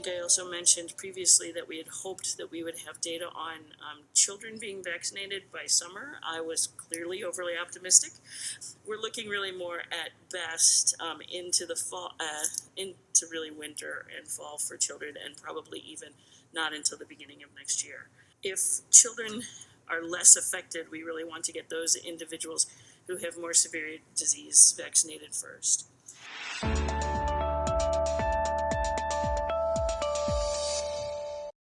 think I also mentioned previously that we had hoped that we would have data on um, children being vaccinated by summer. I was clearly overly optimistic. We're looking really more at best um, into the fall, uh, into really winter and fall for children, and probably even not until the beginning of next year. If children are less affected, we really want to get those individuals who have more severe disease vaccinated first.